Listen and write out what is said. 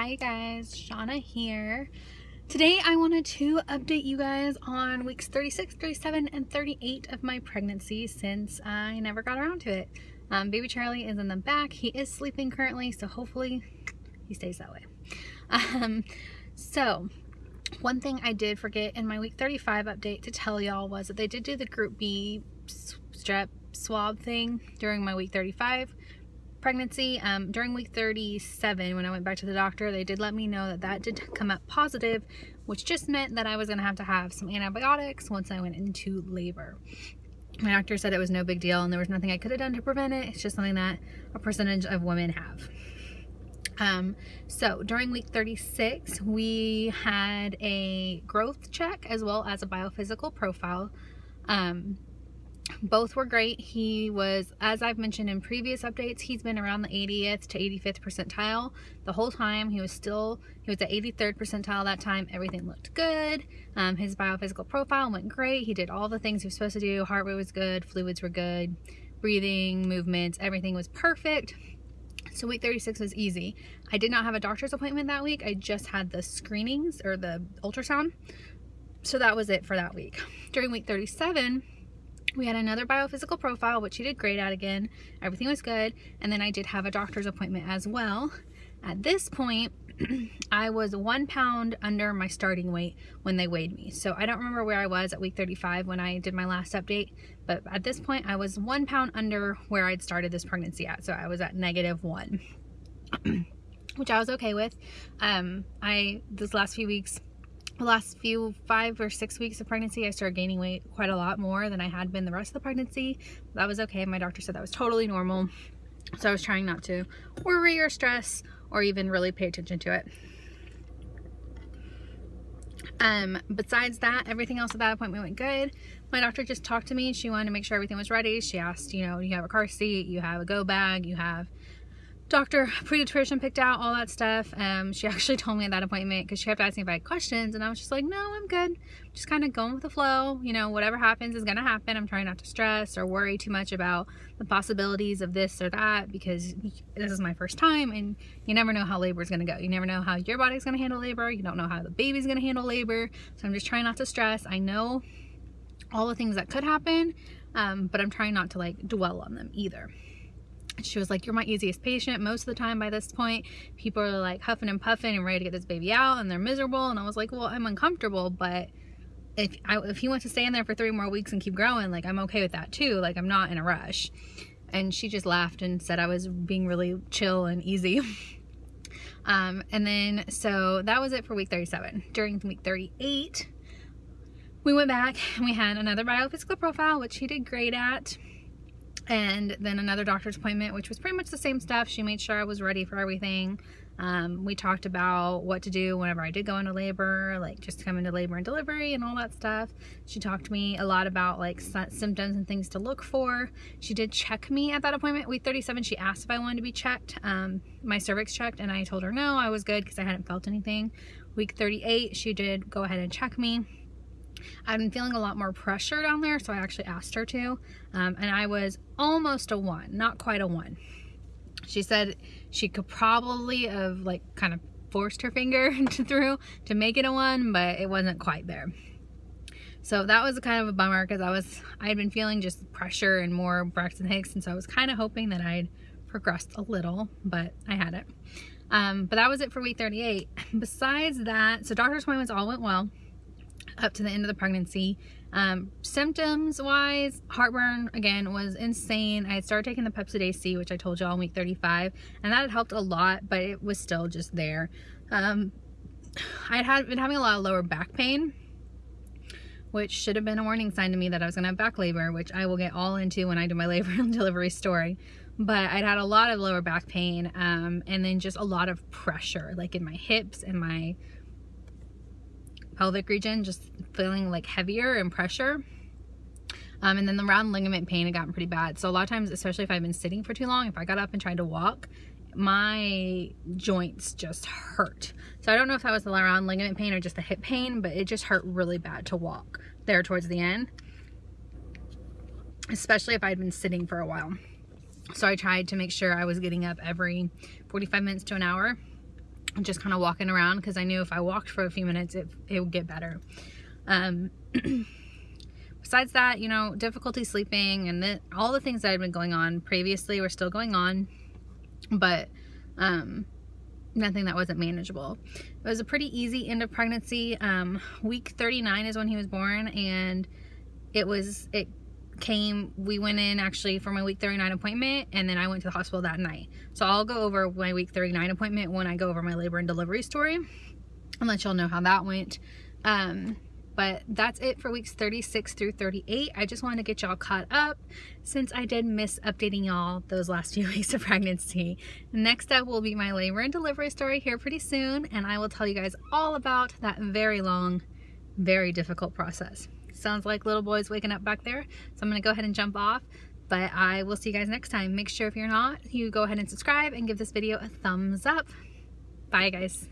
Hi guys, Shauna here. Today I wanted to update you guys on weeks 36, 37, and 38 of my pregnancy since I never got around to it. Um, baby Charlie is in the back. He is sleeping currently, so hopefully he stays that way. Um, so, one thing I did forget in my week 35 update to tell y'all was that they did do the group B strep swab thing during my week 35 pregnancy. Um, during week 37, when I went back to the doctor, they did let me know that that did come up positive, which just meant that I was to have to have some antibiotics once I went into labor. My doctor said it was no big deal and there was nothing I could have done to prevent it. It's just something that a percentage of women have. Um, so during week 36, we had a growth check as well as a biophysical profile. Um, both were great. He was, as I've mentioned in previous updates, he's been around the 80th to 85th percentile the whole time. He was still, he was at 83rd percentile that time. Everything looked good. Um, his biophysical profile went great. He did all the things he was supposed to do. Heart rate was good. Fluids were good. Breathing, movements, everything was perfect. So week 36 was easy. I did not have a doctor's appointment that week. I just had the screenings or the ultrasound. So that was it for that week. During week 37, we had another biophysical profile, which she did great at again. Everything was good. And then I did have a doctor's appointment as well. At this point, I was one pound under my starting weight when they weighed me. So I don't remember where I was at week 35 when I did my last update, but at this point I was one pound under where I'd started this pregnancy at. So I was at negative one, which I was okay with. Um, I, this last few weeks, the last few five or six weeks of pregnancy, I started gaining weight quite a lot more than I had been the rest of the pregnancy. That was okay. My doctor said that was totally normal. So I was trying not to worry or stress or even really pay attention to it. Um, besides that, everything else at that appointment went good. My doctor just talked to me. She wanted to make sure everything was ready. She asked, you know, you have a car seat, you have a go bag, you have doctor pediatrician picked out all that stuff. Um she actually told me at that appointment because she kept asking if i had questions and i was just like no i'm good. Just kind of going with the flow you know whatever happens is gonna happen. I'm trying not to stress or worry too much about the possibilities of this or that because this is my first time and you never know how labor is gonna go. You never know how your body's gonna handle labor. You don't know how the baby's gonna handle labor. So i'm just trying not to stress. I know all the things that could happen um, but i'm trying not to like dwell on them either she was like, you're my easiest patient. Most of the time by this point, people are like huffing and puffing and ready to get this baby out and they're miserable. And I was like, well, I'm uncomfortable, but if, I, if he wants to stay in there for three more weeks and keep growing, like I'm okay with that too. Like I'm not in a rush. And she just laughed and said I was being really chill and easy. um, and then, so that was it for week 37. During week 38, we went back and we had another biophysical profile, which he did great at and then another doctor's appointment which was pretty much the same stuff. She made sure I was ready for everything. Um, we talked about what to do whenever I did go into labor like just come into labor and delivery and all that stuff. She talked to me a lot about like symptoms and things to look for. She did check me at that appointment week 37 she asked if I wanted to be checked. Um, my cervix checked and I told her no I was good because I hadn't felt anything. Week 38 she did go ahead and check me I've been feeling a lot more pressure down there, so I actually asked her to. Um, and I was almost a one, not quite a one. She said she could probably have like kind of forced her finger through to make it a one, but it wasn't quite there. So that was kind of a bummer because I was I had been feeling just pressure and more Braxton Hicks, and so I was kind of hoping that I'd progressed a little, but I hadn't. Um, but that was it for week 38. Besides that, so doctor's appointments all went well up to the end of the pregnancy. Um, symptoms wise, heartburn again was insane. I had started taking the Pepcid AC, which I told y'all in week 35, and that had helped a lot, but it was still just there. Um, I had been having a lot of lower back pain, which should have been a warning sign to me that I was going to have back labor, which I will get all into when I do my labor and delivery story. But I'd had a lot of lower back pain um, and then just a lot of pressure, like in my hips and my pelvic region, just feeling like heavier and pressure. Um, and then the round ligament pain had gotten pretty bad. So a lot of times, especially if I've been sitting for too long, if I got up and tried to walk, my joints just hurt. So I don't know if that was the round ligament pain or just the hip pain, but it just hurt really bad to walk there towards the end. Especially if I'd been sitting for a while. So I tried to make sure I was getting up every 45 minutes to an hour just kind of walking around because I knew if I walked for a few minutes, it, it would get better. Um, besides that, you know, difficulty sleeping and the, all the things that had been going on previously were still going on, but um, nothing that wasn't manageable. It was a pretty easy end of pregnancy. Um, week 39 is when he was born, and it was, it came, we went in actually for my week 39 appointment, and then I went to the hospital that night. So I'll go over my week 39 appointment when I go over my labor and delivery story and let y'all know how that went. Um, but that's it for weeks 36 through 38. I just wanted to get y'all caught up since I did miss updating y'all those last few weeks of pregnancy. Next up will be my labor and delivery story here pretty soon, and I will tell you guys all about that very long, very difficult process. Sounds like little boys waking up back there, so I'm gonna go ahead and jump off. But I will see you guys next time. Make sure if you're not, you go ahead and subscribe and give this video a thumbs up. Bye guys.